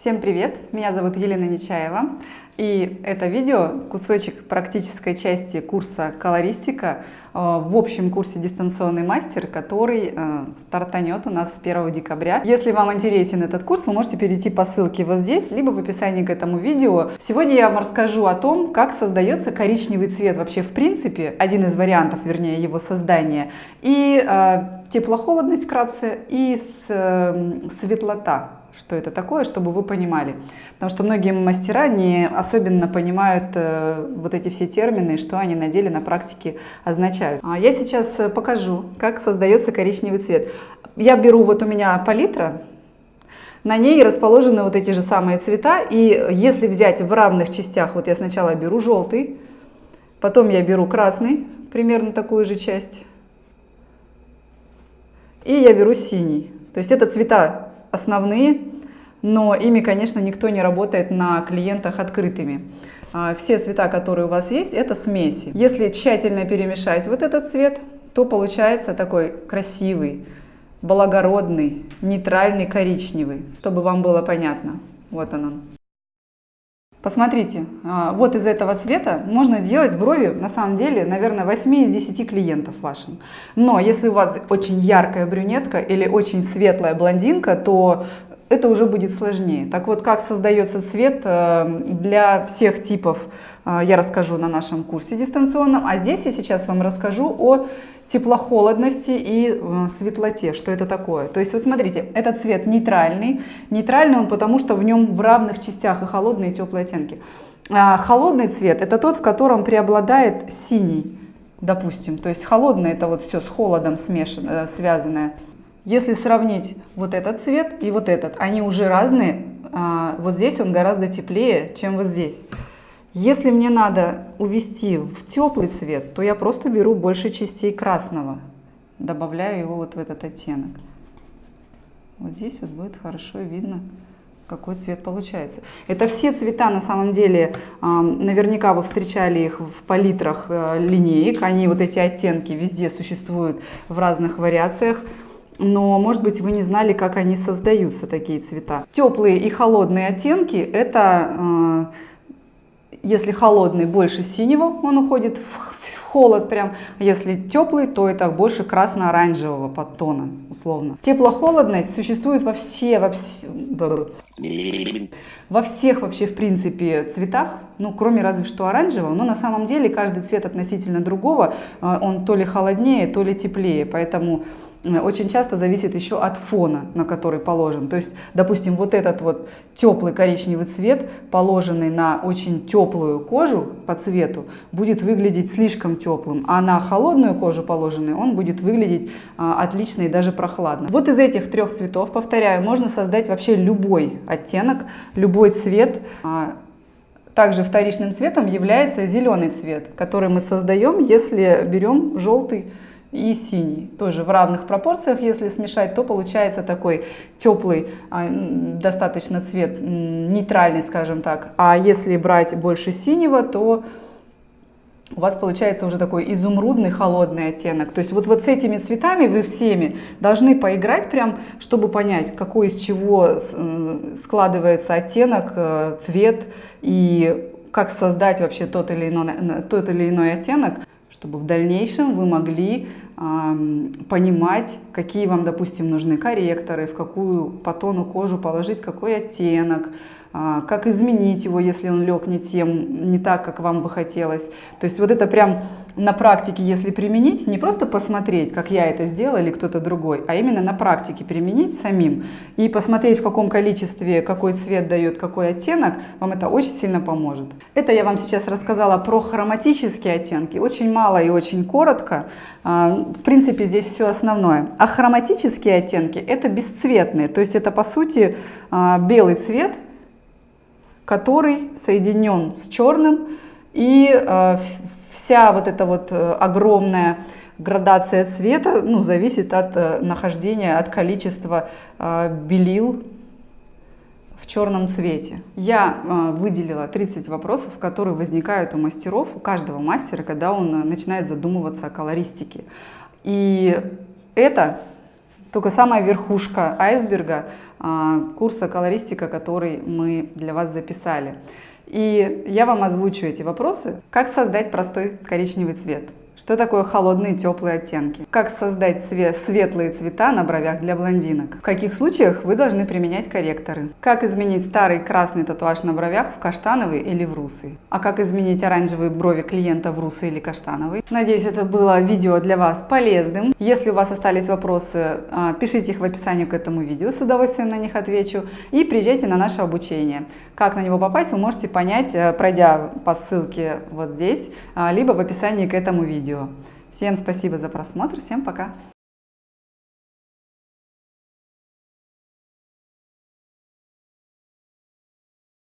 Всем привет! Меня зовут Елена Нечаева. И это видео, кусочек практической части курса «Колористика» э, в общем курсе «Дистанционный мастер», который э, стартанет у нас с 1 декабря. Если вам интересен этот курс, вы можете перейти по ссылке вот здесь, либо в описании к этому видео. Сегодня я вам расскажу о том, как создается коричневый цвет вообще в принципе, один из вариантов, вернее, его создания, и э, теплохолодность вкратце, и светлота что это такое, чтобы вы понимали. Потому что многие мастера не особенно понимают э, вот эти все термины, что они на деле, на практике означают. А я сейчас э, покажу, как создается коричневый цвет. Я беру, вот у меня палитра, на ней расположены вот эти же самые цвета, и если взять в равных частях, вот я сначала беру желтый, потом я беру красный, примерно такую же часть, и я беру синий. То есть это цвета основные, но ими, конечно, никто не работает на клиентах открытыми. А, все цвета, которые у вас есть, это смеси. Если тщательно перемешать вот этот цвет, то получается такой красивый, благородный, нейтральный коричневый, чтобы вам было понятно. Вот он он. Посмотрите, а, вот из этого цвета можно делать брови, на самом деле, наверное, 8 из 10 клиентов вашим. Но если у вас очень яркая брюнетка или очень светлая блондинка, то это уже будет сложнее. Так вот, как создается цвет э, для всех типов, э, я расскажу на нашем курсе дистанционном. А здесь я сейчас вам расскажу о теплохолодности и светлоте. Что это такое? То есть вот смотрите, этот цвет нейтральный. Нейтральный он потому, что в нем в равных частях и холодные, и теплые оттенки. А холодный цвет это тот, в котором преобладает синий, допустим. То есть холодный это вот все с холодом смешано, э, связанное. Если сравнить вот этот цвет и вот этот, они уже разные. А, вот здесь он гораздо теплее, чем вот здесь. Если мне надо увести в теплый цвет, то я просто беру больше частей красного, добавляю его вот в этот оттенок. Вот здесь вот будет хорошо видно, какой цвет получается. Это все цвета, на самом деле, наверняка вы встречали их в палитрах э, линеек. Они, вот эти оттенки, везде существуют в разных вариациях но, может быть, вы не знали, как они создаются, такие цвета. Теплые и холодные оттенки – это э, если холодный, больше синего, он уходит в холод прям. Если теплый, то это больше красно-оранжевого подтона, условно. Тепло-холодность существует во все, во все, во всех вообще, в принципе, цветах, ну, кроме разве что оранжевого, но на самом деле каждый цвет относительно другого, э, он то ли холоднее, то ли теплее, поэтому очень часто зависит еще от фона, на который положен. То есть, допустим, вот этот вот теплый коричневый цвет, положенный на очень теплую кожу по цвету, будет выглядеть слишком теплым, а на холодную кожу положенный он будет выглядеть а, отлично и даже прохладно. Вот из этих трех цветов, повторяю, можно создать вообще любой оттенок, любой цвет. А, также вторичным цветом является зеленый цвет, который мы создаем, если берем желтый и синий. Тоже в равных пропорциях, если смешать, то получается такой теплый а, достаточно цвет, нейтральный, скажем так. А если брать больше синего, то у вас получается уже такой изумрудный холодный оттенок. То есть вот, вот с этими цветами вы всеми должны поиграть прям, чтобы понять, какой из чего складывается оттенок, э, цвет и как создать вообще тот или иной, тот или иной оттенок чтобы в дальнейшем вы могли понимать, какие вам, допустим, нужны корректоры, в какую по тону кожу положить какой оттенок, э, как изменить его, если он лег не тем, не так, как вам бы хотелось. То есть вот это прям на практике, если применить, не просто посмотреть, как я это сделала или кто-то другой, а именно на практике применить самим и посмотреть, в каком количестве, какой цвет дает какой оттенок, вам это очень сильно поможет. Это я вам сейчас рассказала про хроматические оттенки, очень мало и очень коротко. А, в принципе, здесь все основное. А хроматические оттенки это бесцветные, то есть это по сути а, белый цвет, который соединен с черным и а, вся вот эта вот э, огромная градация цвета ну, зависит от э, нахождения, от количества э, белил в черном цвете. Я выделила 30 вопросов, которые возникают у мастеров, у каждого мастера, когда он начинает задумываться о колористике. И это только самая верхушка айсберга а, курса колористика, который мы для вас записали. И я вам озвучу эти вопросы. Как создать простой коричневый цвет? Что такое холодные и теплые оттенки? Как создать цвет, светлые цвета на бровях для блондинок? В каких случаях вы должны применять корректоры? Как изменить старый красный татуаж на бровях в каштановый или в русый? А как изменить оранжевые брови клиента в русый или каштановый? Надеюсь, это было видео для вас полезным. Если у вас остались вопросы, а, пишите их в описании к этому видео, с удовольствием на них отвечу. И приезжайте на наше обучение. Как на него попасть, вы можете понять, э, пройдя по ссылке вот здесь, а, либо в описании к этому видео видео. Всем спасибо за просмотр, всем пока!